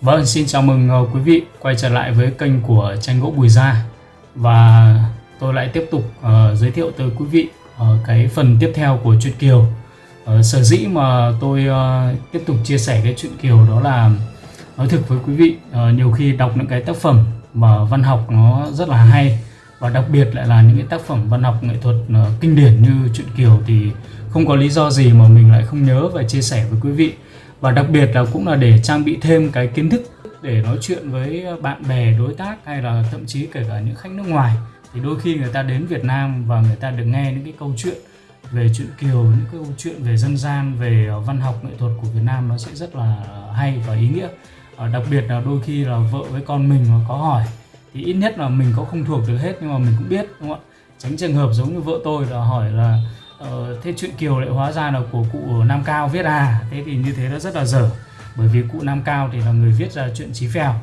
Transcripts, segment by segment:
Vâng, xin chào mừng ờ, quý vị quay trở lại với kênh của tranh gỗ Bùi Gia và tôi lại tiếp tục uh, giới thiệu tới quý vị uh, cái phần tiếp theo của truyện Kiều. Uh, sở dĩ mà tôi uh, tiếp tục chia sẻ cái truyện Kiều đó là nói thực với quý vị uh, nhiều khi đọc những cái tác phẩm mà văn học nó rất là hay và đặc biệt lại là những cái tác phẩm văn học nghệ thuật uh, kinh điển như truyện Kiều thì không có lý do gì mà mình lại không nhớ và chia sẻ với quý vị và đặc biệt là cũng là để trang bị thêm cái kiến thức để nói chuyện với bạn bè, đối tác hay là thậm chí kể cả những khách nước ngoài. Thì đôi khi người ta đến Việt Nam và người ta được nghe những cái câu chuyện về chuyện Kiều, những cái câu chuyện về dân gian, về ờ, văn học, nghệ thuật của Việt Nam nó sẽ rất là hay và ý nghĩa. Ờ, đặc biệt là đôi khi là vợ với con mình mà có hỏi thì ít nhất là mình có không thuộc được hết nhưng mà mình cũng biết, đúng không ạ? Tránh trường hợp giống như vợ tôi là hỏi là Ờ, thế chuyện Kiều lại hóa ra là của cụ Nam Cao viết à? Thế thì như thế nó rất là dở bởi vì cụ Nam Cao thì là người viết ra chuyện Chí Phèo.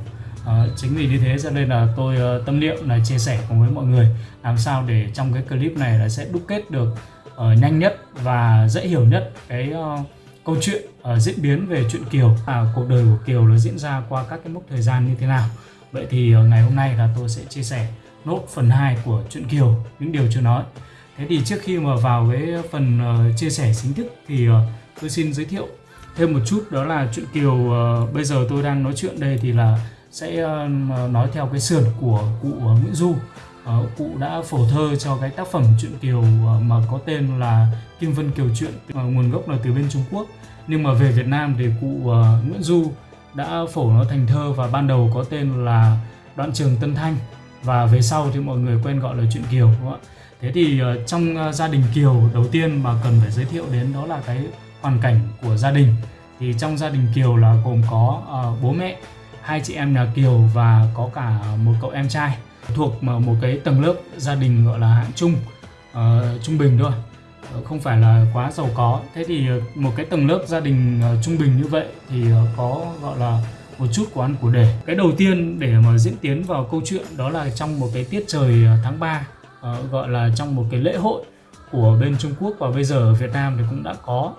Ờ, chính vì như thế cho nên là tôi uh, tâm niệm là chia sẻ cùng với mọi người làm sao để trong cái clip này là sẽ đúc kết được uh, nhanh nhất và dễ hiểu nhất cái uh, câu chuyện uh, diễn biến về chuyện Kiều. À, cuộc đời của Kiều nó diễn ra qua các cái mốc thời gian như thế nào. Vậy thì uh, ngày hôm nay là tôi sẽ chia sẻ nốt phần 2 của chuyện Kiều những điều chưa nói. Thế thì trước khi mà vào cái phần uh, chia sẻ chính thức thì uh, tôi xin giới thiệu thêm một chút đó là chuyện Kiều uh, bây giờ tôi đang nói chuyện đây thì là sẽ uh, nói theo cái sườn của cụ uh, Nguyễn Du. Uh, cụ đã phổ thơ cho cái tác phẩm chuyện Kiều uh, mà có tên là Kim Vân Kiều Truyện uh, nguồn gốc là từ bên Trung Quốc. Nhưng mà về Việt Nam thì cụ uh, Nguyễn Du đã phổ nó thành thơ và ban đầu có tên là Đoạn Trường Tân Thanh và về sau thì mọi người quen gọi là chuyện Kiều đúng không ạ? Thế thì ờ, trong ờ, gia đình Kiều đầu tiên mà cần phải giới thiệu đến đó là cái hoàn cảnh của gia đình. Thì trong gia đình Kiều là gồm có ờ, bố mẹ, hai chị em nhà Kiều và có cả một cậu em trai thuộc một cái tầng lớp gia đình gọi là hạng trung, uh, trung bình thôi không phải là quá giàu có. Thế thì một cái tầng lớp gia đình trung bình như vậy thì có gọi là một chút của ăn của để cái đầu tiên để mà diễn tiến vào câu chuyện đó là trong một cái tiết trời tháng 3 uh, gọi là trong một cái lễ hội của bên Trung Quốc và bây giờ ở Việt Nam thì cũng đã có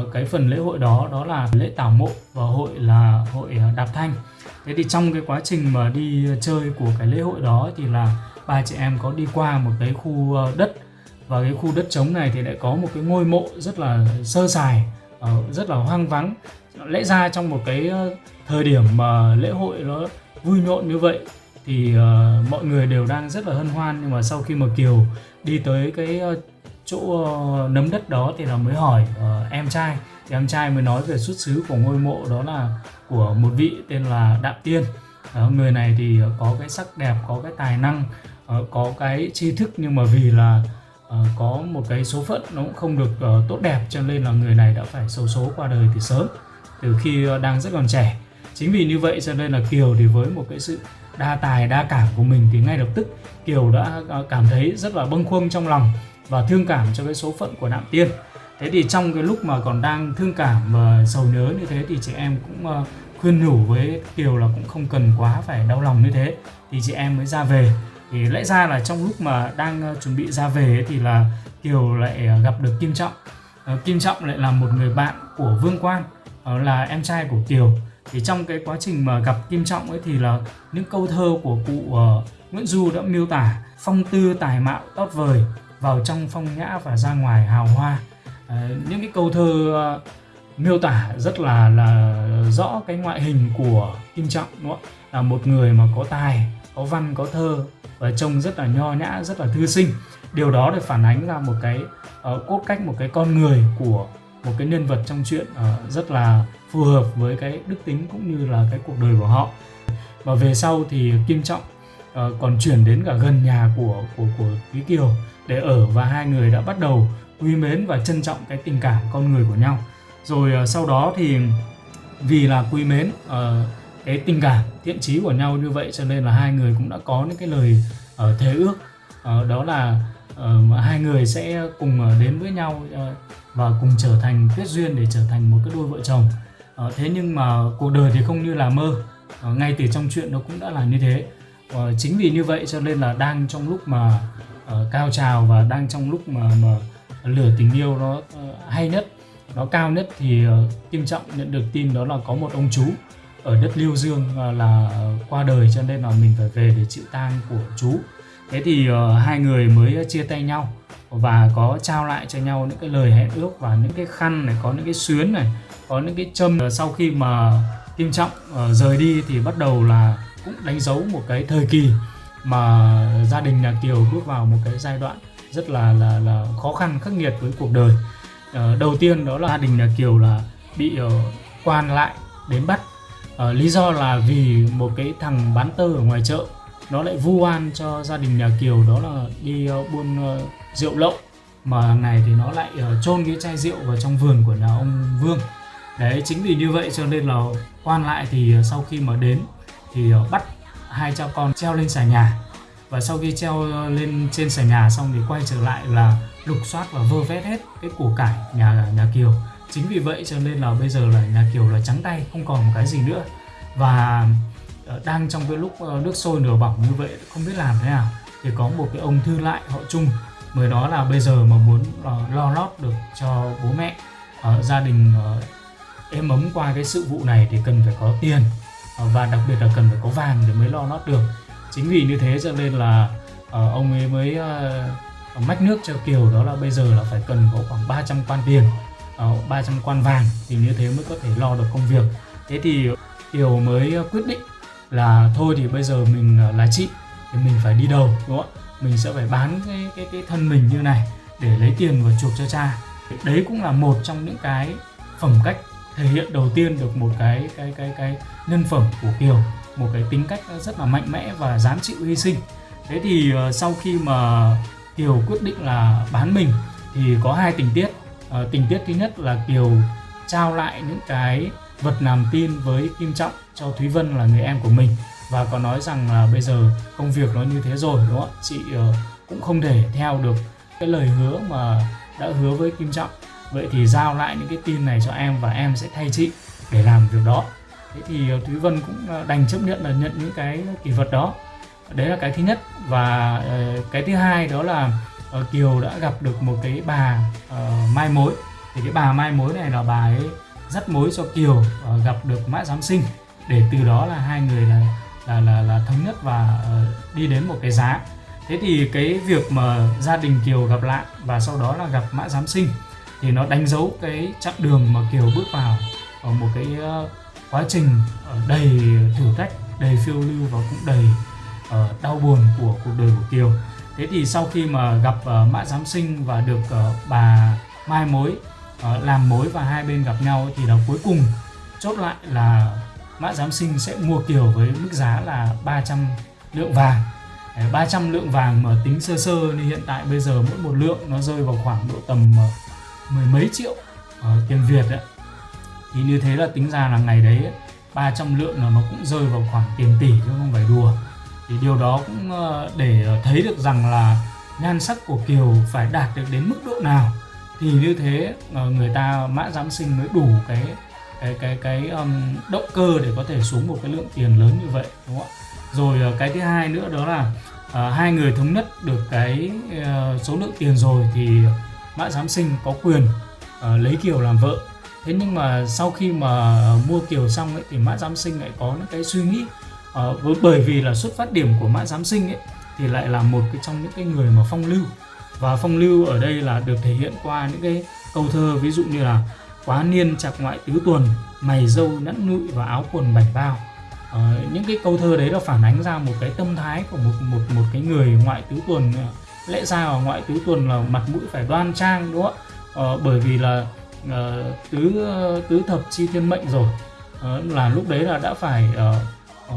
uh, cái phần lễ hội đó đó là lễ tảo mộ và hội là hội ờ, đạp thanh. Thế thì trong cái quá trình mà đi chơi của cái lễ hội đó thì là ba chị em có đi qua một cái khu đất và cái khu đất trống này thì lại có một cái ngôi mộ rất là sơ sài rất là hoang vắng. Lẽ ra trong một cái thời điểm mà lễ hội nó vui nhộn như vậy thì uh, mọi người đều đang rất là hân hoan nhưng mà sau khi mà Kiều đi tới cái uh, chỗ uh, nấm đất đó thì là mới hỏi uh, em trai. Thì em trai mới nói về xuất xứ của ngôi mộ đó là của một vị tên là Đạm Tiên. Uh, người này thì uh, có cái sắc đẹp có cái tài năng uh, có cái tri thức nhưng mà vì là uh, có một cái số phận nó cũng không được uh, tốt đẹp cho nên là người này đã phải xấu số qua đời từ sớm từ khi uh, đang rất còn trẻ. Chính vì như vậy cho nên là Kiều thì với một cái sự đa tài, đa cảm của mình thì ngay lập tức Kiều đã à, cảm thấy rất là bâng khuâng trong lòng và thương cảm cho cái số phận của Nạm Tiên. Thế thì trong cái lúc mà còn đang thương cảm và sầu nhớ như thế thì chị em cũng ờ, khuyên nhủ với Kiều là cũng không cần quá phải đau lòng như thế thì chị em mới ra về. Thì lẽ ra là trong lúc mà đang ờ, chuẩn bị ra về thì là Kiều lại ờ, gặp được Kim Trọng. Kim Trọng lại là một người bạn của Vương Quan là em trai của Kiều thì trong cái quá trình mà gặp Kim Trọng ấy thì là những câu thơ của cụ uh, Nguyễn Du đã miêu tả phong tư tài mạo tốt vời vào trong phong nhã và ra ngoài hào hoa uh, những cái câu thơ uh, miêu tả rất là là rõ cái ngoại hình của Kim Trọng đúng không? là một người mà có tài có văn có thơ và trông rất là nho nhã rất là thư sinh điều đó để phản ánh ra một cái uh, cốt cách một cái con người của một cái nhân vật trong chuyện uh, rất là phù hợp với cái đức tính cũng như là cái cuộc đời của họ. Và về sau thì Kim Trọng uh, còn chuyển đến cả gần nhà của của của Quý Kiều để ở và hai người đã bắt đầu quý mến và trân trọng cái tình cảm con người của nhau. Rồi uh, sau đó thì vì là quý mến uh, cái tình cảm thiện trí của nhau như vậy cho nên là hai người cũng đã có những cái lời uh, thề ước. Uh, đó là uh, hai người sẽ cùng ờ, đến với nhau uh, và cùng trở thành kết duyên để trở thành một cái đôi vợ chồng. Uh, thế nhưng mà cuộc đời thì không như là mơ. Uh, ngay từ trong chuyện nó cũng đã là như thế. Uh, chính vì như vậy cho nên là đang trong lúc mà uh, cao trào và đang trong lúc mà, mà lửa tình yêu nó uh, hay nhất nó cao nhất thì uh, Kim Trọng nhận được tin đó là có một ông chú ở đất Liêu Dương là qua đời cho nên là mình phải về để chịu tang của chú thế thì uh, hai người mới chia tay nhau và có trao lại cho nhau những cái lời hẹn ước và những cái khăn này có những cái xuyến này có những cái châm. Ờ, sau khi mà Kim Trọng uh, rời đi thì bắt đầu là cũng đánh dấu một cái thời kỳ mà gia đình nhà Kiều bước vào một cái giai đoạn rất là là là khó khăn khắc nghiệt với cuộc đời. Uh, đầu tiên đó là gia đình nhà Kiều là bị uh, quan lại đến bắt. Uh, lý do là vì một cái thằng bán tơ ở ngoài chợ nó lại vu oan cho gia đình nhà Kiều đó là đi uh, buôn uh, rượu lậu. Mà ngày thì nó lại uh, cái chai rượu vào trong vườn của nhà ông Vương. Đấy chính vì như vậy cho nên là quan lại thì uh, sau khi mà đến thì uh, bắt hai cha con treo lên xà nhà. Và sau khi treo lên trên xà nhà xong thì quay trở lại là lục soát và vơ vét hết cái củ cải nhà nhà Kiều. Chính vì vậy cho nên là bây giờ là nhà Kiều là trắng tay không còn một cái gì nữa. Và Ờ, đang trong cái lúc ờ, nước sôi nửa bỏng như vậy, không biết làm thế nào thì có một cái ông thư lại họ chung. Mới nói là bây giờ mà muốn ờ, lo lót được cho bố mẹ gia đình êm ấm qua cái sự vụ này thì cần phải có tiền và đặc biệt là cần phải có vàng để mới lo lót được. Chính vì như thế cho nên là ông ấy mới mách nước cho Kiều, đó là bây giờ là phải cần có khoảng 300 quan tiền 300 quan vàng thì như thế mới có thể lo được công việc. Thế thì Kiều mới quyết định là thôi thì bây giờ mình ờ, là chị thì mình phải đi đầu đúng không ạ? Mình sẽ phải bán cái cái cái thân mình như này để lấy tiền và chuộc cho cha. Đấy cũng là một trong những cái phẩm cách thể hiện đầu tiên được một cái cái cái cái nhân phẩm của Kiều. Một cái tính cách rất là mạnh mẽ và dám chịu hy sinh. Thế thì uh, sau khi mà Kiều quyết định là bán mình thì có hai tình tiết. Ờ, tình tiết thứ nhất là Kiều trao lại những cái vật làm tin với Kim Trọng cho Thúy Vân là người em của mình. Và có nói rằng là bây giờ công việc nó như thế rồi đúng không ạ? Chị uh, cũng không thể theo được cái lời hứa mà đã hứa với Kim Trọng. Vậy thì giao lại những cái tin này cho em và em sẽ thay chị để làm việc đó. Thế thì uh, Thúy Vân cũng ờ, đành chấp nhận là nhận những cái kỷ vật đó. Đấy là cái thứ nhất. Và uh, cái thứ hai đó là uh, Kiều đã gặp được một cái bà uh, mai mối. Thì cái bà mai mối này là bà ấy dắt mối cho Kiều uh, gặp được Mã Giám Sinh. Để từ đó là hai người là là là, là thống nhất và uh, đi đến một cái giá. Thế thì cái việc mà gia đình Kiều gặp lại và sau đó là gặp Mã Giám Sinh thì nó đánh dấu cái chặng đường mà Kiều bước vào ở một cái uh, quá trình đầy thử thách đầy phiêu lưu và cũng đầy uh, đau buồn của cuộc đời của Kiều. Thế thì sau khi mà gặp uh, mã giám sinh và được uh, bà mai mối uh, làm mối và hai bên gặp nhau thì là cuối cùng chốt lại là mã giám sinh sẽ mua kiều với mức giá là 300 lượng vàng. 300 lượng vàng mà tính sơ sơ thì hiện tại bây giờ mỗi một lượng nó rơi vào khoảng độ tầm ờ, mười mấy triệu ờ, tiền Việt ấy. thì như thế là tính ra là ngày đấy 300 lượng là nó cũng rơi vào khoảng tiền tỷ chứ không phải đùa. Thì điều đó cũng để thấy được rằng là nhan sắc của Kiều phải đạt được đến mức độ nào thì như thế ờ, người ta mã giám sinh mới đủ cái cái cái cái um, động cơ để có thể xuống một cái lượng tiền lớn như vậy đúng không ạ? Rồi ờ, cái thứ hai nữa đó là uh, hai người thống nhất được cái uh, số lượng tiền rồi thì mã giám sinh có quyền uh, lấy kiều làm vợ. Thế nhưng mà sau khi mà mua kiều xong ấy thì mã giám sinh lại có những cái suy nghĩ uh, bởi vì là xuất phát điểm của mã giám sinh ấy thì lại là một cái trong những cái người mà phong lưu và phong lưu ở đây là được thể hiện qua những cái câu thơ ví dụ như là quá niên chặt ngoại tứ tuần mày dâu nẫn nụi và áo quần bảy bao. À, những cái câu thơ đấy là phản ánh ra một cái tâm thái của một một một cái người ngoại tứ tuần ờ, lẽ ra ở ngoại tứ tuần là mặt mũi phải đoan trang đúng không ạ? À, bởi vì là à, tứ tứ thập chi thiên mệnh rồi. À, là lúc đấy là đã phải à,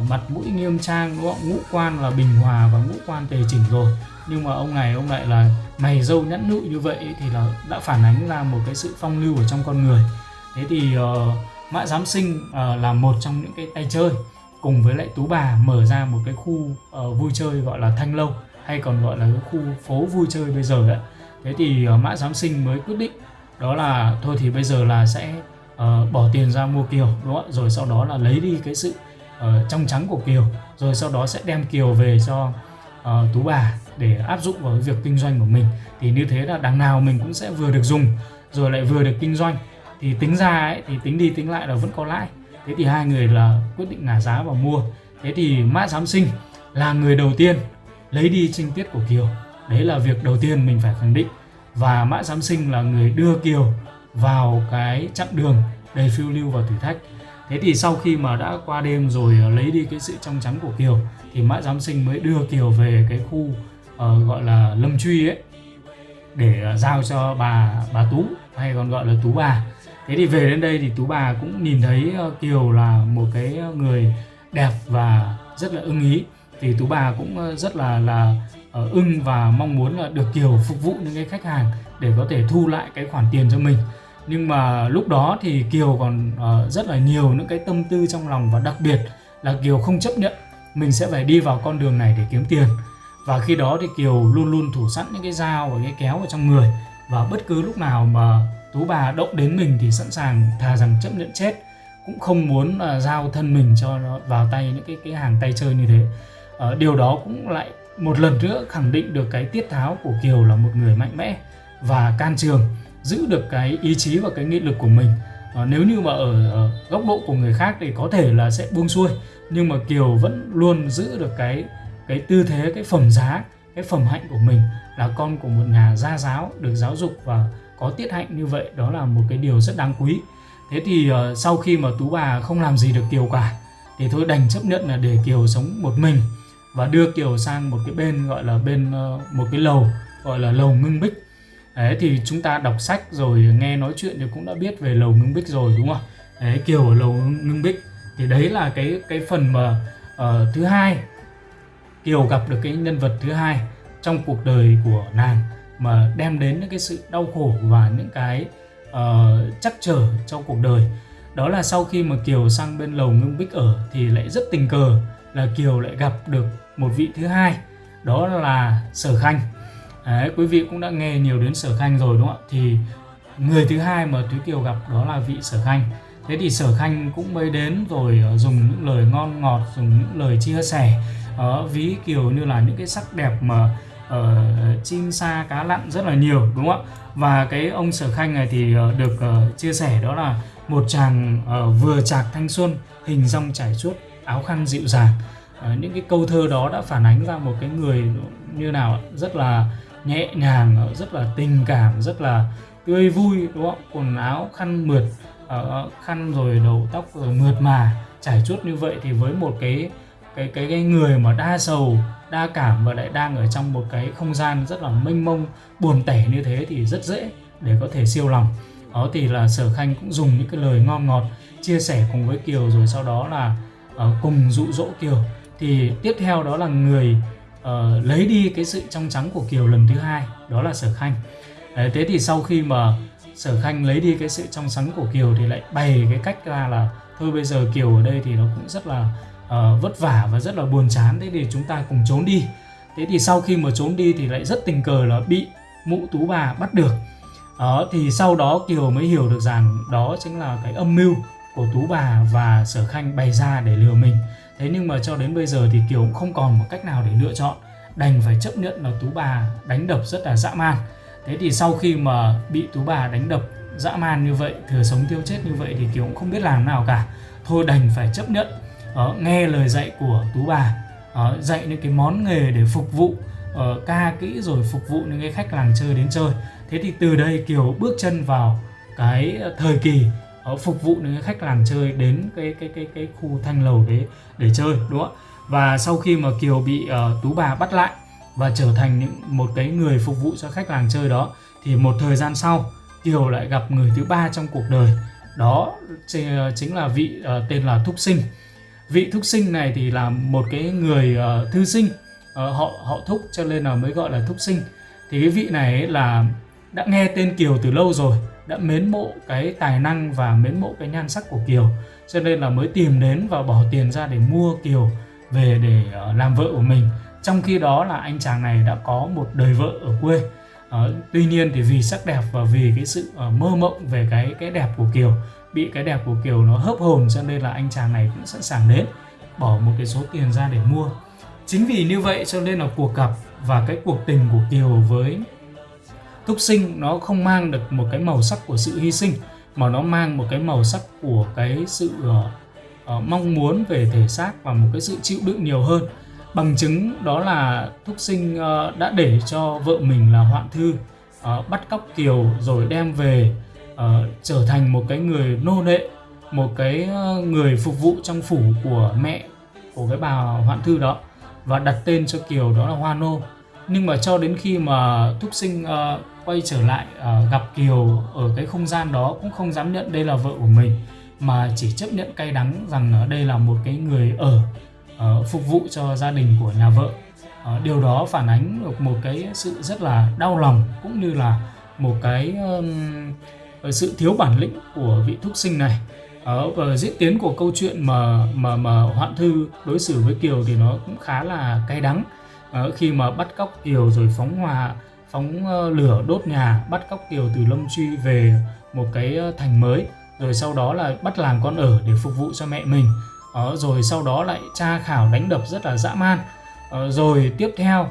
mặt mũi nghiêm trang đúng không? ngũ quan là bình hòa và ngũ quan tề chỉnh rồi nhưng mà ông này ông lại là mày dâu nhẵn nụi như vậy thì là đã phản ánh ra một cái sự phong lưu ở trong con người. Thế thì uh, mã giám sinh uh, là một trong những cái tay chơi cùng với lại tú bà mở ra một cái khu uh, vui chơi gọi là thanh lâu hay còn gọi là cái khu phố vui chơi bây giờ đấy thế thì uh, mã giám sinh mới quyết định đó là thôi thì bây giờ là sẽ uh, bỏ tiền ra mua kiều đúng không ạ? Rồi sau đó là lấy đi cái sự uh, trong trắng của Kiều rồi sau đó sẽ đem Kiều về cho uh, Tú bà để áp dụng vào việc kinh doanh của mình thì như thế là đằng nào mình cũng sẽ vừa được dùng rồi lại vừa được kinh doanh. Thì tính ra ấy, thì tính đi tính lại là vẫn có lãi. Thế thì hai người là quyết định ngả giá và mua. Thế thì mã giám sinh là người đầu tiên lấy đi trinh tiết của kiều. Đấy là việc đầu tiên mình phải khẳng định. Và mã giám sinh là người đưa kiều vào cái chặng đường đầy phiêu lưu và thử thách. Thế thì sau khi mà đã qua đêm rồi lấy đi cái sự trong trắng của kiều thì mã giám sinh mới đưa kiều về cái khu uh, gọi là lâm truy ấy để ờ, giao cho bà bà tú hay còn gọi là tú bà. Thế thì về đến đây thì tú bà cũng nhìn thấy ờ, kiều là một cái người đẹp và rất là ưng ý. Thì tú bà cũng rất là là uh, ưng và mong muốn là được kiều phục vụ những cái khách hàng để có thể thu lại cái khoản tiền cho mình. Nhưng mà lúc đó thì kiều còn uh, rất là nhiều những cái tâm tư trong lòng và đặc biệt là kiều không chấp nhận mình sẽ phải đi vào con đường này để kiếm tiền và khi đó thì kiều luôn luôn thủ sẵn những cái dao và cái kéo ở trong người. Và bất cứ lúc nào mà tú bà động đến mình thì sẵn sàng thà rằng chấp nhận chết. Cũng không muốn uh, giao thân mình cho nó vào tay những cái cái hàng tay chơi như thế. Uh, điều đó cũng lại một lần nữa khẳng định được cái tiết tháo của kiều là một người mạnh mẽ và can trường giữ được cái ý chí và cái nghị lực của mình. Uh, nếu như mà ở, ở góc độ của người khác thì có thể là sẽ buông xuôi nhưng mà kiều vẫn luôn giữ được cái cái tư thế cái phẩm giá cái phẩm hạnh của mình là con của một nhà gia giáo được giáo dục và có tiết hạnh như vậy đó là một cái điều rất đáng quý. Thế thì uh, sau khi mà tú bà không làm gì được kiều cả thì thôi đành chấp nhận là để kiều sống một mình và đưa kiều sang một cái bên gọi là bên uh, một cái lầu gọi là lầu ngưng bích. Đấy thì chúng ta đọc sách rồi nghe nói chuyện thì cũng đã biết về lầu ngưng bích rồi đúng không? Đấy kiều ở lầu ngưng bích. Thì đấy là cái cái phần mà uh, thứ hai kiều gặp được cái nhân vật thứ hai trong cuộc đời của nàng mà đem đến những cái sự đau khổ và những cái ờ, uh, chắc trở trong cuộc đời. Đó là sau khi mà Kiều sang bên lầu Ngưng Bích ở thì lại rất tình cờ là Kiều lại gặp được một vị thứ hai đó là Sở Khanh. Đấy, quý vị cũng đã nghe nhiều đến Sở Khanh rồi đúng không ạ? Thì người thứ hai mà Thúy Kiều gặp đó là vị Sở Khanh. Thế thì Sở Khanh cũng mới đến rồi ờ, dùng những lời ngon ngọt dùng những lời chia sẻ đó, ví kiểu như là những cái sắc đẹp mà uh, chim sa cá lặn rất là nhiều đúng không ạ? Và cái ông sở khanh này thì uh, được uh, chia sẻ đó là một chàng uh, vừa chạc thanh xuân hình rong trải chuốt áo khăn dịu dàng. Uh, những cái câu thơ đó đã phản ánh ra một cái người như nào rất là nhẹ nhàng rất là tình cảm rất là tươi vui đúng không quần áo khăn mượt uh, khăn rồi đầu tóc rồi mượt mà trải chuốt như vậy thì với một cái cái cái cái người mà đa sầu đa cảm và lại đang ở trong một cái không gian rất là mênh mông buồn tẻ như thế thì rất dễ để có thể siêu lòng. Đó thì là sở khanh cũng dùng những cái lời ngon ngọt chia sẻ cùng với kiều rồi sau đó là uh, cùng dụ dỗ kiều. Thì tiếp theo đó là người uh, lấy đi cái sự trong trắng của kiều lần thứ hai đó là sở khanh. Đấy, thế thì sau khi mà sở khanh lấy đi cái sự trong trắng của kiều thì lại bày cái cách ra là thôi bây giờ kiều ở đây thì nó cũng rất là uh, vất vả và rất là buồn chán. Thế thì chúng ta cùng trốn đi. Thế thì sau khi mà trốn đi thì lại rất tình cờ là bị mụ tú bà bắt được. Đó thì sau đó kiều mới hiểu được rằng đó chính là cái âm mưu của tú bà và sở khanh bày ra để lừa mình. Thế nhưng mà cho đến bây giờ thì kiều cũng không còn một cách nào để lựa chọn. Đành phải chấp nhận là tú bà đánh đập rất là dã man. Thế thì sau khi mà bị tú bà đánh đập dã man như vậy thừa sống tiêu chết như vậy thì kiều cũng không biết làm nào cả. Thôi đành phải chấp nhận uh, nghe lời dạy của tú bà. Uh, dạy những cái món nghề để phục vụ uh, ca kỹ rồi phục vụ những cái khách làng chơi đến chơi. Thế thì từ đây kiều bước chân vào cái thời kỳ uh, phục vụ những cái khách làng chơi đến cái cái cái cái khu thanh lầu đấy để chơi đúng không và sau khi mà kiều bị uh, tú bà bắt lại và trở thành những một cái người phục vụ cho khách làng chơi đó thì một thời gian sau kiều lại gặp người thứ ba trong cuộc đời. Đó chính là vị uh, tên là thúc sinh vị thúc sinh này thì là một cái người uh, thư sinh. Uh, họ họ thúc cho nên là mới gọi là thúc sinh. Thì cái vị này ấy là đã nghe tên Kiều từ lâu rồi đã mến mộ cái tài năng và mến mộ cái nhan sắc của Kiều. Cho nên là mới tìm đến và bỏ tiền ra để mua Kiều về để uh, làm vợ của mình. Trong khi đó là anh chàng này đã có một đời vợ ở quê. Uh, tuy nhiên thì vì sắc đẹp và vì cái sự uh, mơ mộng về cái cái đẹp của Kiều bị cái đẹp của Kiều nó hấp hồn cho nên là anh chàng này cũng sẵn sàng đến bỏ một cái số tiền ra để mua. Chính vì như vậy cho nên là cuộc gặp và cái cuộc tình của Kiều với Thúc Sinh nó không mang được một cái màu sắc của sự hy sinh mà nó mang một cái màu sắc của cái sự uh, uh, mong muốn về thể xác và một cái sự chịu đựng nhiều hơn. Bằng chứng đó là thúc sinh uh, đã để cho vợ mình là hoạn thư uh, bắt cóc kiều rồi đem về uh, trở thành một cái người nô lệ một cái ờ, người phục vụ trong phủ của mẹ của cái bà hoạn thư đó và đặt tên cho kiều đó là hoa nô. Nhưng mà cho đến khi mà thúc sinh uh, quay trở lại uh, gặp kiều ở cái không gian đó cũng không dám nhận đây là vợ của mình mà chỉ chấp nhận cay đắng rằng đây là một cái người ở uh, phục vụ cho gia đình của nhà vợ. Uh, điều đó phản ánh được một cái sự rất là đau lòng cũng như là một cái uh, Ờ, sự thiếu bản lĩnh của vị thúc sinh này. Ở và diễn tiến của câu chuyện mà mà mà hoạn thư đối xử với kiều thì nó cũng khá là cay đắng. Ở khi mà bắt cóc kiều rồi phóng hỏa phóng lửa đốt nhà bắt cóc kiều từ lâm truy về một cái thành mới rồi sau đó là bắt làm con ở để phục vụ cho mẹ mình. Uh, rồi sau đó lại tra khảo đánh đập rất là dã man. Rồi tiếp theo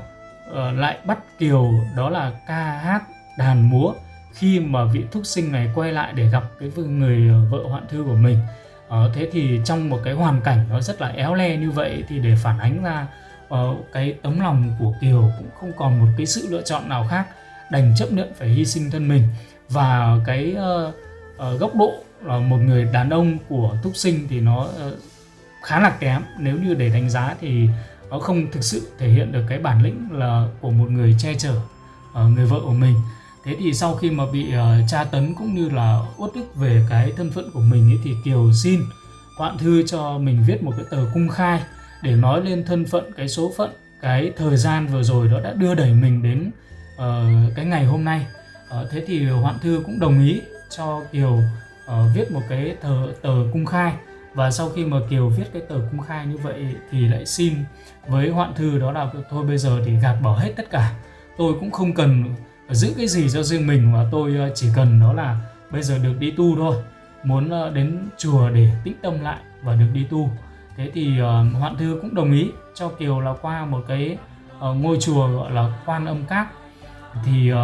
lại bắt kiều đó là ca hát đàn múa khi mà vị thúc sinh này quay lại để gặp cái người ờ, vợ hoạn thư của mình. Uh, thế thì trong một cái hoàn cảnh nó rất là éo le như vậy thì để phản ánh ra uh, cái tấm lòng của kiều cũng không còn một cái sự lựa chọn nào khác đành chấp nhận phải hy sinh thân mình. Và cái uh, uh, góc độ là một người đàn ông của thúc sinh thì nó uh, khá là kém. Nếu như để đánh giá thì nó không thực sự thể hiện được cái bản lĩnh là của một người che chở uh, người vợ của mình thế thì sau khi mà bị uh, tra tấn cũng như là uất ức về cái thân phận của mình ấy, thì kiều xin hoạn thư cho mình viết một cái tờ cung khai để nói lên thân phận cái số phận cái thời gian vừa rồi đó đã đưa đẩy mình đến uh, cái ngày hôm nay. Uh, thế thì hoạn thư cũng đồng ý cho kiều uh, viết một cái tờ tờ cung khai. Và sau khi mà Kiều viết cái tờ cung khai như vậy thì lại xin với hoạn thư đó là thôi bây giờ thì gạt bỏ hết tất cả. Tôi cũng không cần giữ cái gì cho riêng mình và tôi ờ, chỉ cần đó là bây giờ được đi tu thôi. Muốn ờ, đến chùa để tĩnh tâm lại và được đi tu. Thế thì uh, hoạn thư cũng đồng ý cho kiều là qua một cái uh, ngôi chùa gọi là quan âm các. Thì uh,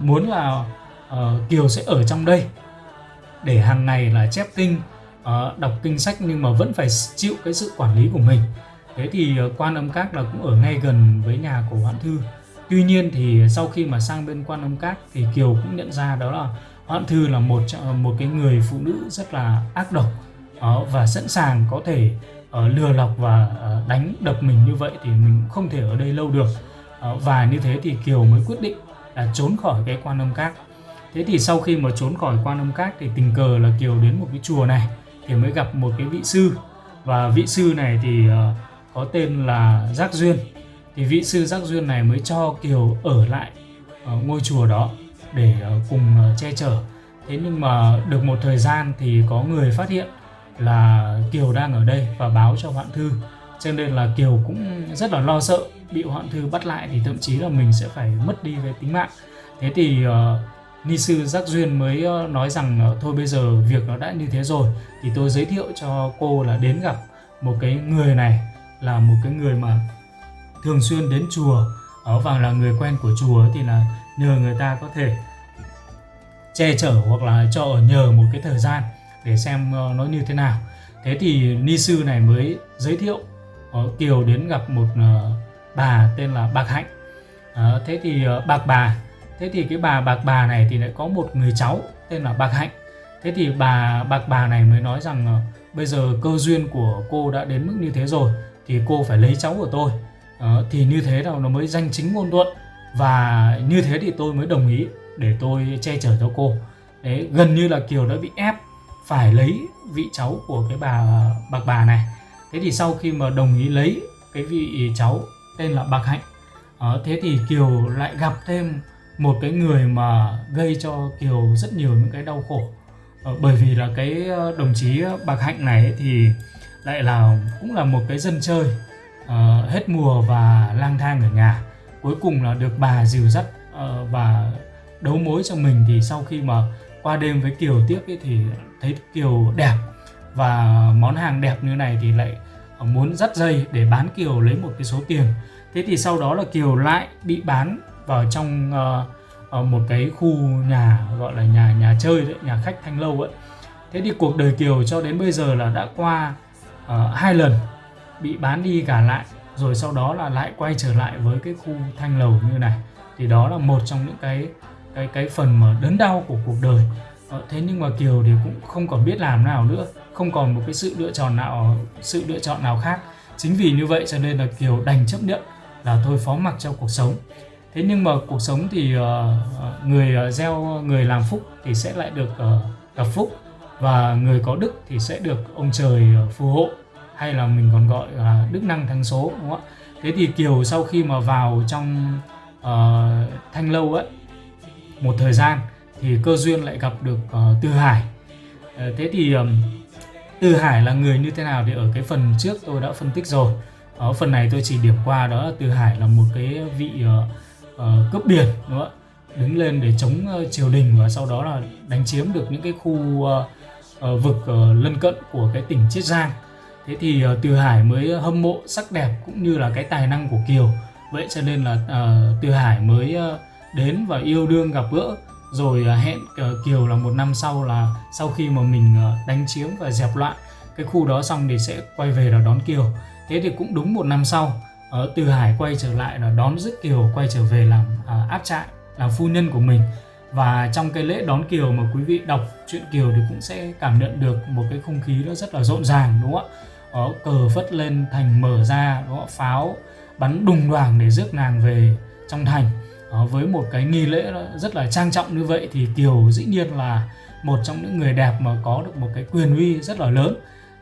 muốn là uh, kiều sẽ ở trong đây để hàng ngày là chép kinh uh, đọc kinh sách nhưng mà vẫn phải chịu cái sự quản lý của mình. Thế thì uh, quan âm các là cũng ở ngay gần với nhà của hoạn thư tuy nhiên thì sau khi mà sang bên quan âm các thì kiều cũng nhận ra đó là hoạn thư là một một cái người phụ nữ rất là ác độc ờ, và sẵn sàng có thể ờ, lừa lọc và ờ, đánh đập mình như vậy thì mình không thể ở đây lâu được. Và như thế thì kiều mới quyết định là trốn khỏi cái quan âm các. Thế thì sau khi mà trốn khỏi quan âm các thì tình cờ là kiều đến một cái chùa này thì mới gặp một cái vị sư. Và vị sư này thì có tên là giác duyên thì vị sư giác duyên này mới cho kiều ở lại ở ngôi chùa đó để uh, cùng uh, che chở. Thế nhưng mà được một thời gian thì có người phát hiện là kiều đang ở đây và báo cho hoạn thư. Cho nên là kiều cũng rất là lo sợ bị hoạn thư bắt lại thì thậm chí là mình sẽ phải mất đi cái tính mạng. Thế thì uh, ni sư giác duyên mới nói rằng thôi bây giờ việc nó đã như thế rồi thì tôi giới thiệu cho cô là đến gặp một cái người này là một cái người mà thường xuyên đến chùa, ở và là người quen của chùa thì là nhờ người ta có thể che chở hoặc là cho ở nhờ một cái thời gian để xem ờ, nó như thế nào. Thế thì ni sư này mới giới thiệu kiều đến gặp một ờ, bà tên là bạc hạnh. Ờ, thế thì bạc bà, thế thì cái bà bạc bà này thì lại có một người cháu tên là bạc hạnh. Thế thì bà bạc bà này mới nói rằng bây giờ cơ duyên của cô đã đến mức như thế rồi thì cô phải lấy cháu của tôi. Đó, thì như thế nào nó mới danh chính ngôn thuận và như thế thì tôi mới đồng ý để tôi che chở cho cô. Đấy gần như là kiều đã bị ép phải lấy vị cháu của cái bà bạc bà này. Thế thì sau khi mà đồng ý lấy cái vị cháu tên là bạc hạnh uh, thế thì kiều lại gặp thêm một cái người mà gây cho Kiều rất nhiều những cái đau khổ. Ờ, bởi vì là cái đồng chí Bạc Hạnh này thì lại là cũng là một cái dân chơi uh, hết mùa và lang thang ở nhà. Cuối cùng là được bà dìu dắt uh, và đấu mối cho mình thì sau khi mà qua đêm với Kiều tiếp ấy thì thấy Kiều đẹp và món hàng đẹp như này thì lại muốn dắt dây để bán Kiều lấy một cái số tiền. Thế thì sau đó là Kiều lại bị bán vào trong uh, một cái khu nhà gọi là nhà nhà chơi đấy nhà khách thanh lâu ấy. Thế thì cuộc đời kiều cho đến bây giờ là đã qua hai lần bị bán đi cả lại rồi sau đó là lại quay trở lại với cái khu thanh lầu như này. Thì đó là một trong những cái cái cái phần mà đớn đau của cuộc đời. Ờ, thế nhưng mà kiều thì cũng không còn biết làm nào nữa không còn một cái sự lựa chọn nào sự lựa chọn nào khác. Chính vì như vậy cho nên là kiều đành chấp nhận là thôi phó mặc cho cuộc sống. Thế nhưng mà cuộc sống thì uh, người uh, gieo người làm phúc thì sẽ lại được uh, gặp phúc và người có đức thì sẽ được ông trời phù hộ hay là mình còn gọi là đức năng thắng số đúng không ạ thế thì kiều sau khi mà vào trong uh, thanh lâu ấy một thời gian thì cơ duyên lại gặp được ờ, uh, Từ Hải. Uh, thế thì um, Từ Hải là người như thế nào thì ở cái phần trước tôi đã phân tích rồi. Ở phần này tôi chỉ điểm qua đó là Từ Hải là một cái vị uh, uh, cướp biển đúng không ạ? Đứng lên để chống uh, triều đình và sau đó là đánh chiếm được những cái khu uh, uh, vực uh, lân cận của cái tỉnh Chiết Giang. Thế thì uh, Từ Hải mới hâm mộ sắc đẹp cũng như là cái tài năng của Kiều. Vậy cho nên là uh, Từ Hải mới uh, đến và yêu đương gặp gỡ. Rồi uh, hẹn uh, Kiều là một năm sau là sau khi mà mình uh, đánh chiếm và dẹp loạn cái khu đó xong thì sẽ quay về là đón Kiều. Thế thì cũng đúng một năm sau uh, từ Hải quay trở lại là đón dứt Kiều quay trở về làm uh, áp trại làm phu nhân của mình. Và trong cái lễ đón Kiều mà quý vị đọc truyện Kiều thì cũng sẽ cảm nhận được một cái không khí nó rất là rộn ràng đúng không ạ? Ở cờ phất lên thành mở ra đó pháo bắn đùng đoàng để rước nàng về trong thành. Đó, với một cái nghi lễ rất là trang trọng như vậy thì Kiều dĩ nhiên là một trong những người đẹp mà có được một cái quyền uy rất là lớn.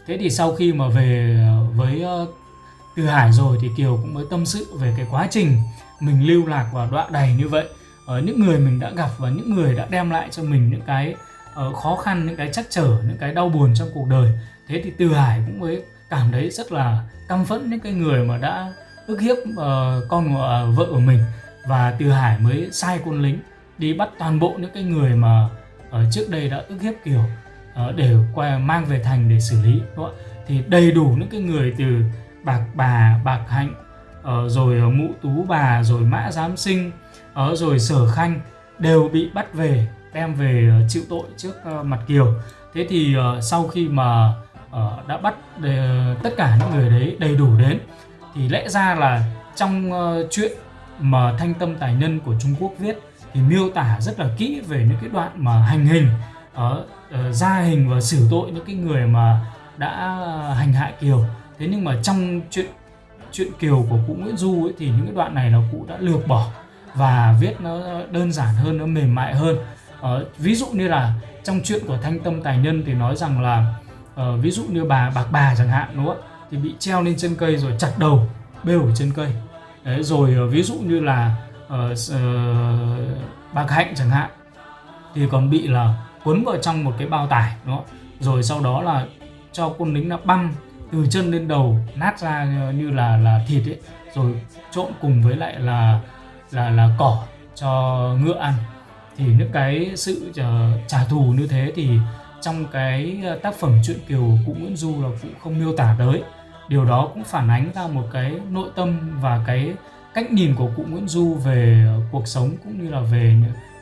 Thế thì sau khi mà về ờ, với ờ, Từ Hải rồi thì Kiều cũng mới tâm sự về cái quá trình mình lưu lạc và đọa đầy như vậy. Ở những người mình đã gặp và những người đã đem lại cho mình những cái khó khăn những cái chắc trở những cái đau buồn trong cuộc đời. Thế thì Từ Hải cũng mới cảm thấy rất là căm phẫn những cái người mà đã ức hiếp uh, con uh, vợ của mình và Từ Hải mới sai quân lính đi bắt toàn bộ những cái người mà ở trước đây đã ức hiếp Kiều uh, để quay mang về thành để xử lý đúng không? thì đầy đủ những cái người từ bạc bà bạc hạnh uh, rồi uh, mụ tú bà rồi mã giám sinh uh, rồi sở khanh đều bị bắt về đem về uh, chịu tội trước uh, mặt Kiều thế thì uh, sau khi mà uh, đã bắt uh, tất cả những người đấy đầy đủ đến. Thì lẽ ra là trong uh, chuyện mà Thanh Tâm Tài Nhân của Trung Quốc viết thì miêu tả rất là kỹ về những cái đoạn mà hành hình ra uh, hình và xử tội những cái người mà đã hành hạ Kiều. Thế nhưng mà trong chuyện chuyện Kiều của cụ Nguyễn Du ấy, thì những cái đoạn này là cụ đã lược bỏ và viết nó đơn giản hơn nó mềm mại hơn. Uh, ví dụ như là trong chuyện của Thanh Tâm Tài Nhân thì nói rằng là Ờ, ví dụ như bà bạc bà chẳng hạn đúng không thì bị treo lên trên cây rồi chặt đầu bêu ở trên cây. Đấy, rồi ờ, ví dụ như là ờ, uh, uh, bạc hạnh chẳng hạn thì còn bị là cuốn vào trong một cái bao tải đúng không rồi sau đó là cho quân lính nó băm từ chân lên đầu nát ra như là là thịt ấy. Rồi trộn cùng với lại là là là cỏ cho ngựa ăn. Thì những cái sự trả thù như thế thì trong cái ờ, tác phẩm truyện kiều cụ Nguyễn Du là cũng không miêu tả tới. Điều đó cũng phản ánh ra một cái nội tâm và cái cách nhìn của cụ Nguyễn Du về ờ, cuộc sống cũng như là về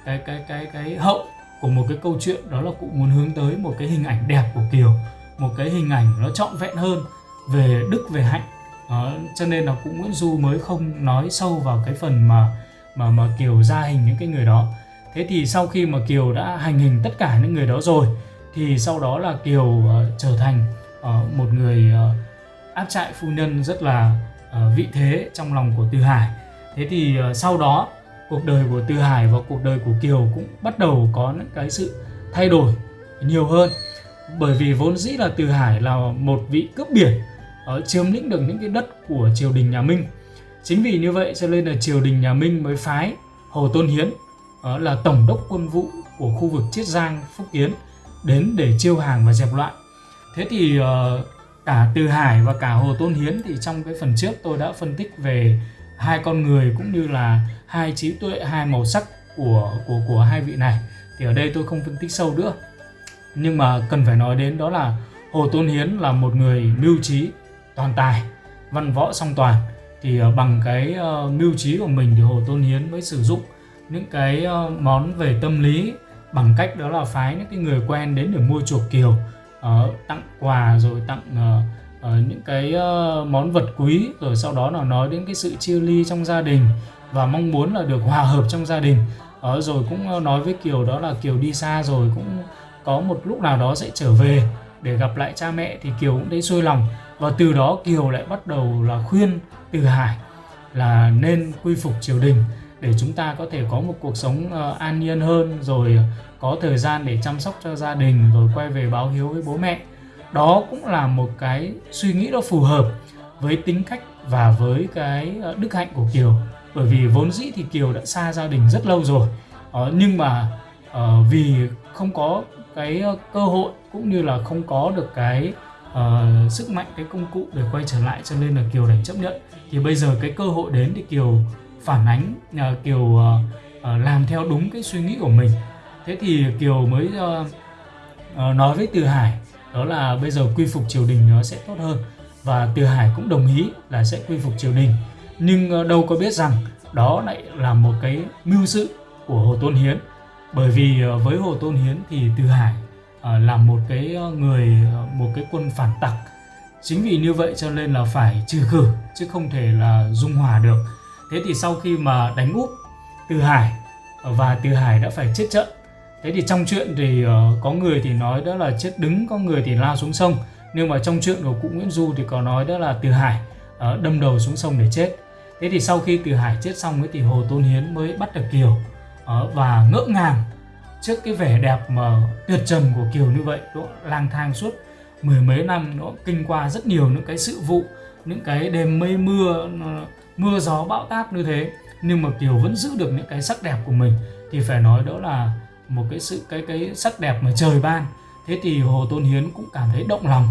cái cái cái cái hậu của một cái câu chuyện đó là cụ muốn hướng tới một cái hình ảnh đẹp của Kiều một cái hình ảnh nó trọn vẹn hơn về đức về hạnh. Đó, cho nên là cụ Nguyễn Du mới không nói sâu vào cái phần mà mà mà Kiều ra hình những cái người đó. Thế thì sau khi mà Kiều đã hành hình tất cả những người đó rồi thì sau đó là Kiều uh, trở thành uh, một người uh, áp trại phu nhân rất là uh, vị thế trong lòng của Từ Hải. Thế thì uh, sau đó cuộc đời của Từ Hải và cuộc đời của Kiều cũng bắt đầu có những cái sự thay đổi nhiều hơn. Bởi vì vốn dĩ là Từ Hải là một vị cướp biển ở chiếm lĩnh được những cái đất của triều đình nhà Minh. Chính vì như vậy cho nên là triều đình nhà Minh mới phái Hồ Tôn Hiến uh, là tổng đốc quân vụ của khu vực Chiết Giang, Phúc Kiến đến để chiêu hàng và dẹp loạn. Thế thì uh, cả Từ Hải và cả Hồ Tôn Hiến thì trong cái phần trước tôi đã phân tích về hai con người cũng như là hai trí tuệ, hai màu sắc của của của hai vị này. Thì ở đây tôi không phân tích sâu nữa. Nhưng mà cần phải nói đến đó là Hồ Tôn Hiến là một người mưu trí, toàn tài, văn võ song toàn. Thì ờ, bằng cái uh, mưu trí của mình thì Hồ Tôn Hiến mới sử dụng những cái uh, món về tâm lý bằng cách đó là phái những cái người quen đến để mua chuộc kiều uh, tặng quà rồi tặng uh, những cái món vật quý rồi sau đó là nói đến cái sự chia ly trong gia đình và mong muốn là được hòa hợp trong gia đình. Uh, rồi cũng nói với Kiều đó là Kiều đi xa rồi cũng có một lúc nào đó sẽ trở về để gặp lại cha mẹ. Thì Kiều cũng thấy xuôi lòng và từ đó Kiều lại bắt đầu là khuyên Từ Hải là nên quy phục triều đình để chúng ta có thể có một cuộc sống uh, an nhiên hơn rồi có thời gian để chăm sóc cho gia đình rồi quay về báo hiếu với bố mẹ. Đó cũng là một cái suy nghĩ nó phù hợp với tính cách và với cái ờ, đức hạnh của Kiều. Bởi vì vốn dĩ thì Kiều đã xa gia đình rất lâu rồi. Uh, nhưng mà uh, vì không có cái cơ hội cũng như là không có được cái uh, sức mạnh cái công cụ để quay trở lại cho nên là Kiều đành chấp nhận. Thì bây giờ cái cơ hội đến thì Kiều phản ánh uh, Kiều uh, uh, làm theo đúng cái suy nghĩ của mình. Thế thì Kiều mới uh, uh, nói với Từ Hải đó là bây giờ quy phục triều đình nó sẽ tốt hơn. Và Từ Hải cũng đồng ý là sẽ quy phục triều đình. Nhưng uh, đâu có biết rằng đó lại là một cái mưu sự của Hồ Tôn Hiến. Bởi vì uh, với Hồ Tôn Hiến thì Từ Hải uh, là một cái người một cái quân phản tặc. Chính vì như vậy cho nên là phải trừ khử chứ không thể là dung hòa được thế thì sau khi mà đánh úp Từ Hải và Từ Hải đã phải chết trận. Thế thì trong chuyện thì uh, có người thì nói đó là chết đứng có người thì lao xuống sông. Nhưng mà trong chuyện của cụ Nguyễn Du thì có nói đó là Từ Hải uh, đâm đầu xuống sông để chết. Thế thì sau khi Từ Hải chết xong ấy thì Hồ Tôn Hiến mới bắt được Kiều uh, và ngỡ ngàng trước cái vẻ đẹp mà tuyệt trần của Kiều như vậy. Nó lang thang suốt mười mấy năm nó kinh qua rất nhiều những cái sự vụ những cái đêm mây mưa mưa gió bão táp như thế nhưng mà Kiều vẫn giữ được những cái sắc đẹp của mình thì phải nói đó là một cái sự cái cái sắc đẹp mà trời ban. Thế thì Hồ Tôn Hiến cũng cảm thấy động lòng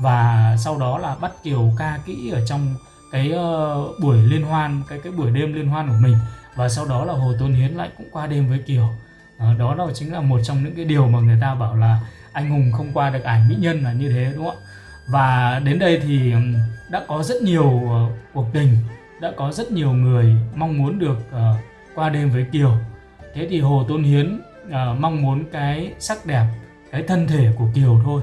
và sau đó là bắt Kiều ca kỹ ở trong cái uh, buổi liên hoan cái cái buổi đêm liên hoan của mình. Và sau đó là Hồ Tôn Hiến lại cũng qua đêm với Kiều. Uh, đó là chính là một trong những cái điều mà người ta bảo là anh hùng không qua được ải mỹ nhân là như thế đúng không ạ? Và đến đây thì đã có rất nhiều uh, cuộc tình đã có rất nhiều người mong muốn được uh, qua đêm với Kiều. Thế thì Hồ Tôn Hiến uh, mong muốn cái sắc đẹp cái thân thể của Kiều thôi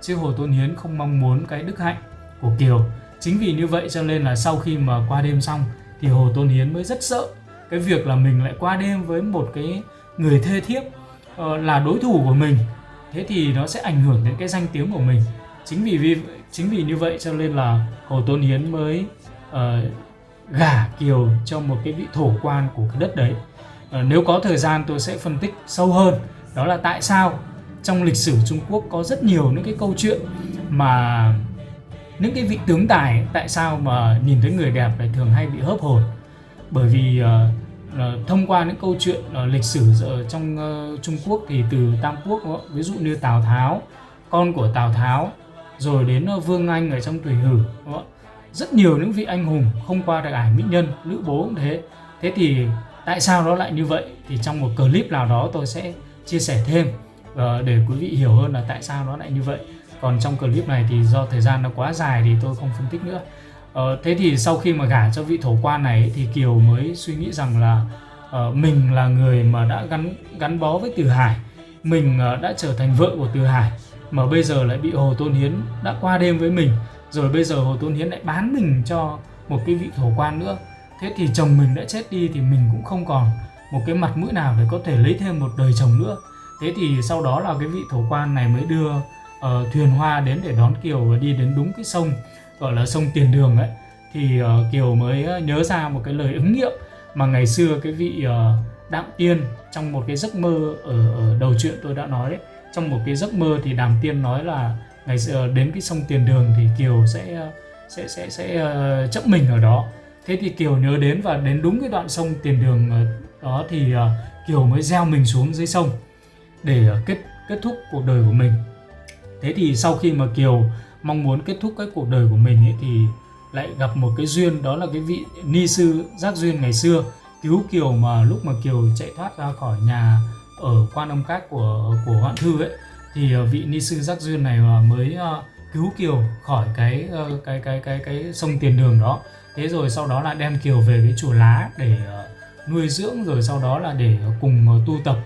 chứ Hồ Tôn Hiến không mong muốn cái đức hạnh của Kiều. Chính vì như vậy cho nên là sau khi mà qua đêm xong thì Hồ Tôn Hiến mới rất sợ cái việc là mình lại qua đêm với một cái người thê thiếp uh, là đối thủ của mình. Thế thì nó sẽ ảnh hưởng đến cái danh tiếng của mình. Chính vì vì chính vì như vậy cho nên là Hồ Tôn Hiến mới uh, gả Kiều cho một cái vị thổ quan của cái đất đấy. Ờ, nếu có thời gian tôi sẽ phân tích sâu hơn. Đó là tại sao trong lịch sử Trung Quốc có rất nhiều những cái câu chuyện mà những cái vị tướng tài tại sao mà nhìn thấy người đẹp lại thường hay bị hớp hồn. Bởi vì uh, uh, thông qua những câu chuyện uh, lịch sử ở trong uh, Trung Quốc thì từ Tam Quốc đó, ví dụ như Tào Tháo con của Tào Tháo rồi đến uh, Vương Anh ở trong Tùy Hử đó rất nhiều những vị anh hùng không qua được ải mỹ nhân Lữ Bố cũng thế. Thế thì tại sao nó lại như vậy? Thì trong một clip nào đó tôi sẽ chia sẻ thêm ờ, để quý vị hiểu hơn là tại sao nó lại như vậy. Còn trong clip này thì do thời gian nó quá dài thì tôi không phân tích nữa. Ờ, thế thì sau khi mà gả cho vị thổ quan này thì kiều mới suy nghĩ rằng là uh, mình là người mà đã gắn gắn bó với từ hải. Mình uh, đã trở thành vợ của từ hải mà bây giờ lại bị hồ tôn hiến đã qua đêm với mình rồi bây giờ hồ tôn hiến lại bán mình cho một cái vị thổ quan nữa. Thế thì chồng mình đã chết đi thì mình cũng không còn một cái mặt mũi nào để có thể lấy thêm một đời chồng nữa. Thế thì sau đó là cái vị thổ quan này mới đưa uh, thuyền hoa đến để đón Kiều và đi đến đúng cái sông gọi là sông Tiền Đường ấy. Thì uh, Kiều mới ờ, nhớ ra một cái lời ứng nghiệm mà ngày xưa cái vị uh, Đạm Tiên trong một cái giấc mơ ở, ở đầu chuyện tôi đã nói đấy. Trong một cái giấc mơ thì Đàm Tiên nói là ngày xưa đến cái sông Tiền Đường thì Kiều sẽ sẽ sẽ sẽ ờ, chấp mình ở đó. Thế thì Kiều nhớ đến và đến đúng cái đoạn sông Tiền Đường ờ, đó thì ờ, Kiều mới gieo mình xuống dưới sông để kết kết thúc cuộc đời của mình. Thế thì sau khi mà kiều mong muốn kết thúc cái cuộc đời của mình ấy, thì lại gặp một cái duyên đó là cái vị ni sư giác duyên ngày xưa cứu kiều mà lúc mà kiều chạy thoát ra khỏi nhà ở quan âm các của của hoạn thư ấy thì ờ, vị ni sư giác duyên này ờ, mới ờ, cứu kiều khỏi cái cái cái cái cái sông tiền đường đó thế rồi sau đó là đem kiều về cái chùa lá để nuôi dưỡng, rồi sau đó là để cùng tu tập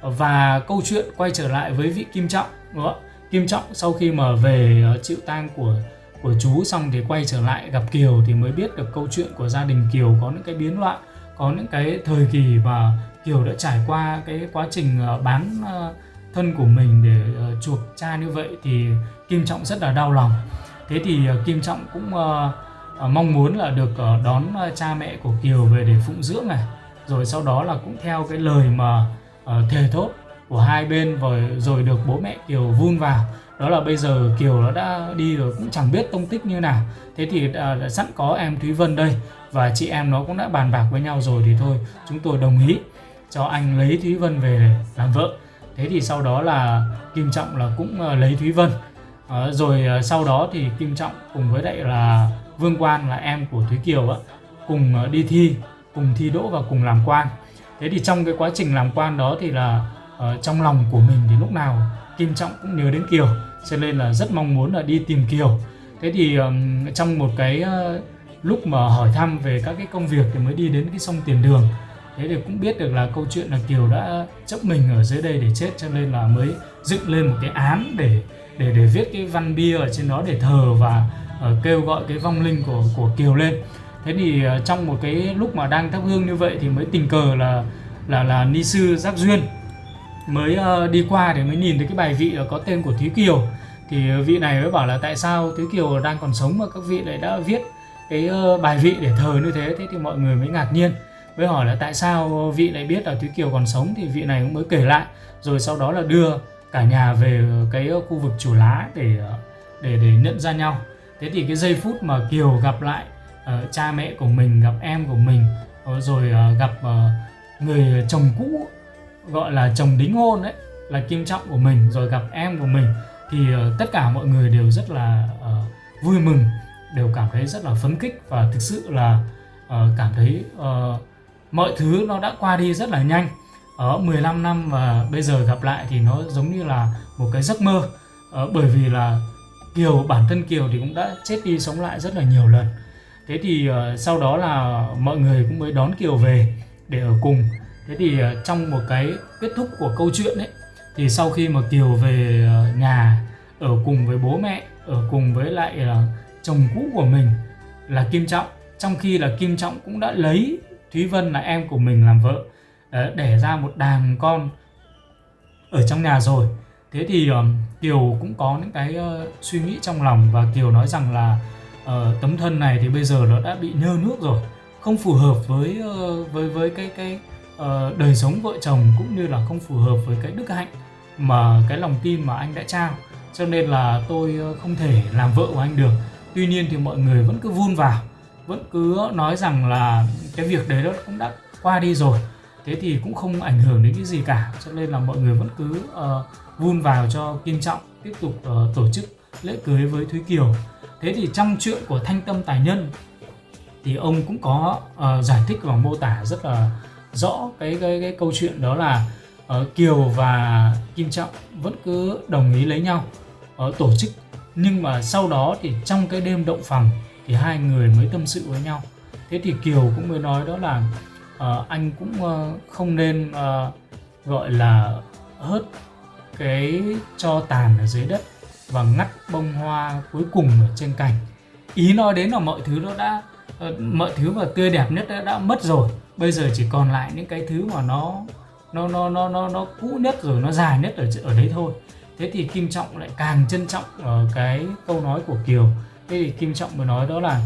và câu chuyện quay trở lại với vị kim trọng, đúng không? Kim Trọng sau khi mà về chịu tang của của chú xong thì quay trở lại gặp Kiều thì mới biết được câu chuyện của gia đình Kiều có những cái biến loạn, có những cái thời kỳ mà Kiều đã trải qua cái quá trình bán thân của mình để uh, chuộc cha như vậy thì Kim Trọng rất là đau lòng. Thế thì ờ, Kim Trọng cũng ờ, mong muốn là được đón cha mẹ của Kiều về để phụng dưỡng này. Rồi sau đó là cũng theo cái lời mà thề thốt của hai bên rồi rồi được bố mẹ Kiều vun vào. Đó là bây giờ Kiều nó đã đi rồi cũng chẳng biết tông tích như nào. Thế thì à, sẵn có em Thúy Vân đây và chị em nó cũng đã bàn bạc với nhau rồi thì thôi chúng tôi đồng ý cho anh lấy Thúy Vân về để làm vợ thế thì sau đó là Kim Trọng là cũng ờ, lấy Thúy Vân. À, rồi ờ, sau đó thì Kim Trọng cùng với lại là Vương Quan là em của Thúy Kiều á cùng đi thi cùng thi đỗ và cùng làm quan. Thế thì trong cái quá trình làm quan đó thì là uh, trong lòng của mình thì lúc nào Kim Trọng cũng nhớ đến Kiều cho nên là rất mong muốn là đi tìm Kiều. Thế thì um, trong một cái uh, lúc mà hỏi thăm về các cái công việc thì mới đi đến cái sông Tiền Đường thế thì cũng biết được là câu chuyện là Kiều đã chấp mình ở dưới đây để chết cho nên là mới dựng lên một cái án để để để viết cái văn bia ở trên đó để thờ và uh, kêu gọi cái vong linh của của Kiều lên. Thế thì uh, trong một cái lúc mà đang thắp hương như vậy thì mới tình cờ là là là ni sư giác duyên mới uh, đi qua thì mới nhìn thấy cái bài vị có tên của Thúy Kiều. Thì vị này mới bảo là tại sao Thúy Kiều đang còn sống mà các vị lại đã viết cái uh, bài vị để thờ như thế? Thế thì mọi người mới ngạc nhiên mới hỏi là tại sao vị lại biết là Thúy Kiều còn sống thì vị này cũng mới kể lại. Rồi sau đó là đưa cả nhà về cái khu vực chủ lá để để để nhận ra nhau. Thế thì cái giây phút mà Kiều gặp lại uh, cha mẹ của mình gặp em của mình ờ, rồi uh, gặp uh, người chồng cũ gọi là chồng đính hôn đấy là kim trọng của mình rồi gặp em của mình thì uh, tất cả mọi người đều rất là uh, vui mừng đều cảm thấy rất là phấn khích và thực sự là uh, cảm thấy uh, mọi thứ nó đã qua đi rất là nhanh. Ở 15 năm và bây giờ gặp lại thì nó giống như là một cái giấc mơ. Uh, bởi vì là Kiều bản thân Kiều thì cũng đã chết đi sống lại rất là nhiều lần. Thế thì uh, sau đó là mọi người cũng mới đón Kiều về để ở cùng. Thế thì uh, trong một cái kết thúc của câu chuyện ấy thì sau khi mà Kiều về uh, nhà ở cùng với bố mẹ ở cùng với lại uh, chồng cũ của mình là Kim Trọng. Trong khi là Kim Trọng cũng đã lấy Thúy Vân là em của mình làm vợ ờ, để ra một đàn con ở trong nhà rồi. Thế thì um, Kiều cũng có những cái uh, suy nghĩ trong lòng và Kiều nói rằng là uh, tấm thân này thì bây giờ nó đã bị nhơ nước rồi không phù hợp với uh, với với cái cái uh, đời sống vợ chồng cũng như là không phù hợp với cái đức hạnh mà cái lòng tin mà anh đã trao. Cho nên là tôi uh, không thể làm vợ của anh được. Tuy nhiên thì mọi người vẫn cứ vun vào vẫn cứ nói rằng là cái việc đấy nó cũng đã qua đi rồi. Thế thì cũng không ảnh hưởng đến cái gì cả. Cho nên là mọi người vẫn cứ uh, vun vào cho kim trọng tiếp tục uh, tổ chức lễ cưới với thúy kiều. Thế thì trong chuyện của thanh tâm tài nhân thì ông cũng có uh, giải thích và mô tả rất là rõ cái cái cái câu chuyện đó là uh, Kiều và Kim Trọng vẫn cứ đồng ý lấy nhau uh, tổ chức. Nhưng mà sau đó thì trong cái đêm động phòng thì hai người mới tâm sự với nhau. Thế thì Kiều cũng mới nói đó là uh, anh cũng uh, không nên uh, gọi là hớt cái cho tàn ở dưới đất và ngắt bông hoa cuối cùng ở trên cành. Ý nói đến là mọi thứ nó đã uh, mọi thứ mà tươi đẹp nhất đã, đã mất rồi. Bây giờ chỉ còn lại những cái thứ mà nó nó nó nó nó nó cũ nhất rồi nó dài nhất ở ở đấy thôi. Thế thì kim trọng lại càng trân trọng ở cái câu nói của kiều thế thì kim trọng mới nói đó là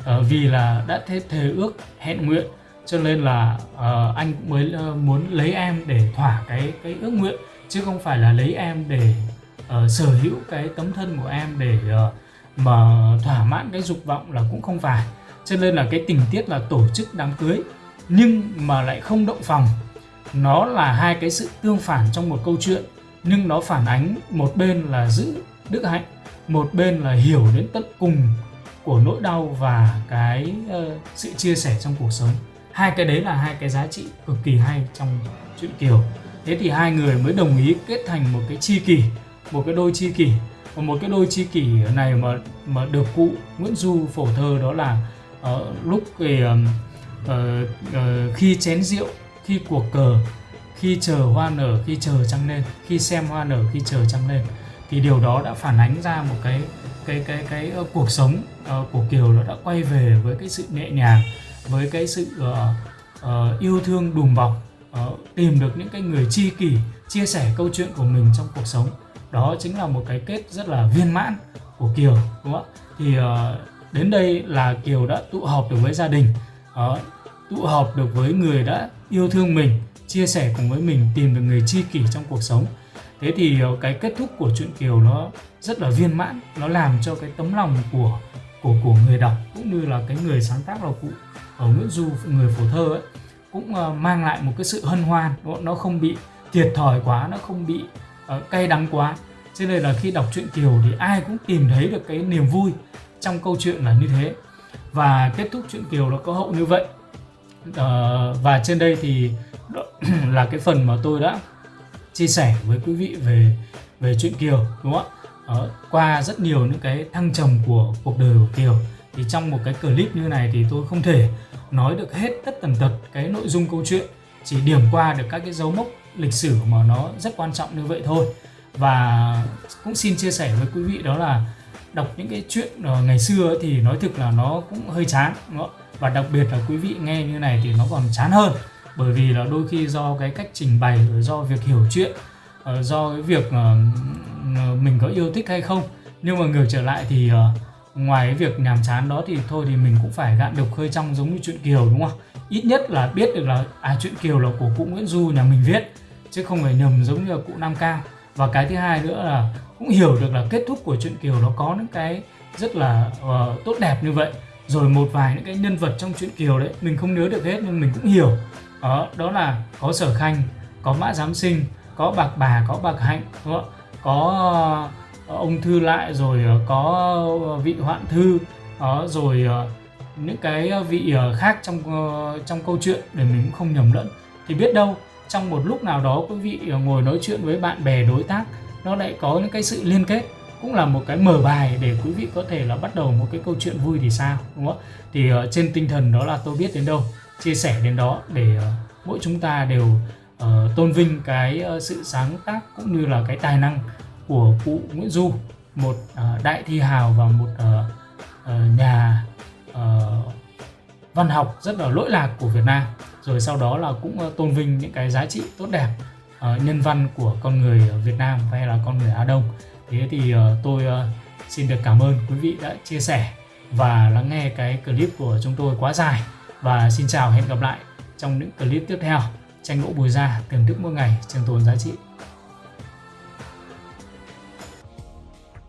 uh, vì là đã thế thề ước hẹn nguyện cho nên là uh, anh mới uh, muốn lấy em để thỏa cái cái ước nguyện chứ không phải là lấy em để uh, sở hữu cái tấm thân của em để uh, mà thỏa mãn cái dục vọng là cũng không phải. Cho nên là cái tình tiết là tổ chức đám cưới nhưng mà lại không động phòng. Nó là hai cái sự tương phản trong một câu chuyện nhưng nó phản ánh một bên là giữ đức hạnh. Một bên là hiểu đến tận cùng của nỗi đau và cái uh, sự chia sẻ trong cuộc sống. Hai cái đấy là hai cái giá trị cực kỳ hay trong chuyện kiều. Thế thì hai người mới đồng ý kết thành một cái chi kỷ một cái đôi chi kỷ. Và một cái đôi chi kỷ này mà mà được cụ Nguyễn Du phổ thơ đó là uh, lúc về uh, uh, khi chén rượu khi cuộc cờ khi chờ hoa nở khi chờ trăng lên khi xem hoa nở khi chờ trăng lên thì điều đó đã phản ánh ra một cái cái cái cái cái uh, cuộc sống uh, của Kiều nó đã quay về với cái sự nhẹ nhàng với cái sự uh, uh, yêu thương đùm bọc uh, tìm được những cái người tri kỷ chia sẻ câu chuyện của mình trong cuộc sống. Đó chính là một cái kết rất là viên mãn của Kiều đúng không ạ? Thì uh, đến đây là Kiều đã tụ họp được với gia đình uh, tụ họp được với người đã yêu thương mình chia sẻ cùng với mình tìm được người tri kỷ trong cuộc sống thế thì ờ, cái kết thúc của truyện Kiều nó rất là viên mãn nó làm cho cái tấm lòng của của của người đọc cũng như là cái người sáng tác là cụ ở Nguyễn Du người phổ thơ ấy cũng uh, mang lại một cái sự hân hoan. Nó không bị thiệt thòi quá nó không bị uh, cay đắng quá. Cho nên là khi đọc truyện Kiều thì ai cũng tìm thấy được cái niềm vui trong câu chuyện là như thế. Và kết thúc truyện Kiều nó có hậu như vậy. Uh, và trên đây thì là cái phần mà tôi đã chia sẻ với quý vị về về chuyện Kiều đúng không ạ? Đó, qua rất nhiều những cái thăng trầm của cuộc đời của Kiều thì trong một cái clip như này thì tôi không thể nói được hết tất tần tật cái nội dung câu chuyện chỉ điểm qua được các cái dấu mốc lịch sử mà nó rất quan trọng như vậy thôi. Và cũng xin chia sẻ với quý vị đó là đọc những cái chuyện ờ, ngày xưa thì nói thực là nó cũng hơi chán và đặc biệt là quý vị nghe như này thì nó còn chán hơn bởi vì là đôi khi do cái cách trình bày do việc hiểu chuyện ờ, do cái việc ờ, ờ, mình có yêu thích hay không. Nhưng mà ngược trở lại thì ngoài cái việc nhàm chán đó thì thôi thì mình cũng phải gạn đục khơi trong giống như chuyện Kiều đúng không? Ít nhất là biết được là à chuyện Kiều là của cụ Nguyễn Du nhà mình viết chứ không phải nhầm giống như là cụ Nam Cao và cái thứ hai nữa là cũng hiểu được là kết thúc của chuyện Kiều nó có những cái rất là uh, tốt đẹp như vậy rồi một vài những cái nhân vật trong truyện Kiều đấy, mình không nhớ được hết nhưng mình cũng hiểu. Đó đó là có Sở Khanh, có Mã Giám Sinh, có Bạc Bà, có Bạc Hạnh, đúng không? có ờ, ông Thư Lại, rồi ờ, có vị Hoạn Thư đó rồi những cái vị khác trong trong câu chuyện để mình cũng không nhầm lẫn. Thì biết đâu, trong một lúc nào đó quý vị ngồi nói chuyện với bạn bè đối tác, nó lại có những cái sự liên kết cũng là một cái mở bài để quý vị có thể là bắt đầu một cái câu chuyện vui thì sao đúng không ạ? thì uh, trên tinh thần đó là tôi biết đến đâu chia sẻ đến đó để uh, mỗi chúng ta đều uh, tôn vinh cái uh, sự sáng tác cũng như là cái tài năng của cụ Nguyễn Du một uh, đại thi hào và một uh, uh, nhà uh, văn học rất là lỗi lạc của Việt Nam rồi sau đó là cũng uh, tôn vinh những cái giá trị tốt đẹp uh, nhân văn của con người ở Việt Nam hay là con người Á Đông thế thì ờ, tôi ờ, xin được cảm ơn quý vị đã chia sẻ và lắng nghe cái clip của chúng tôi quá dài. Và xin chào, hẹn gặp lại trong những clip tiếp theo. Tranh gỗ bùi ra thưởng thức mỗi ngày trường tồn giá trị.